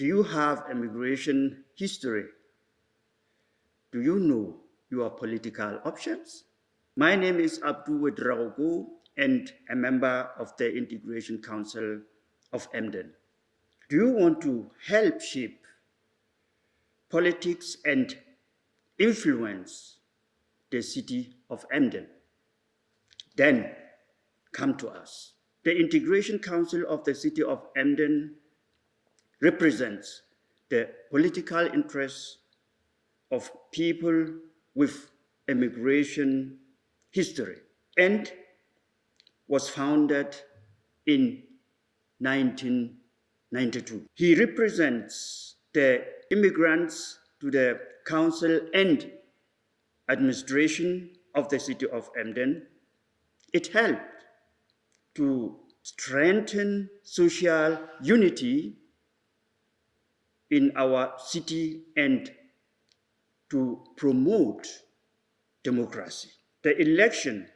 Do you have immigration history? Do you know your political options? My name is Abdul Ouedraogo and a member of the Integration Council of Emden. Do you want to help shape politics and influence the city of Emden? Then come to us. The Integration Council of the City of Emden represents the political interests of people with immigration history and was founded in 1992. He represents the immigrants to the council and administration of the city of Emden. It helped to strengthen social unity in our city and to promote democracy. The election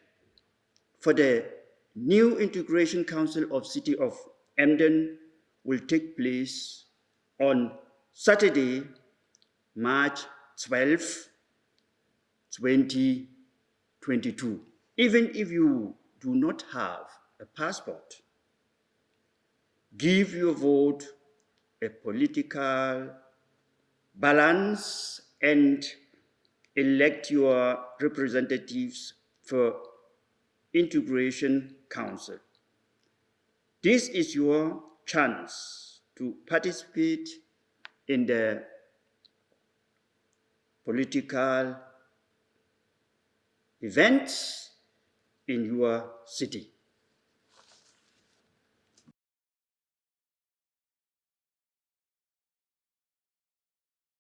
for the new Integration Council of City of Emden will take place on Saturday, March 12, 2022. Even if you do not have a passport, give your vote a political balance and elect your representatives for integration council. This is your chance to participate in the political events in your city.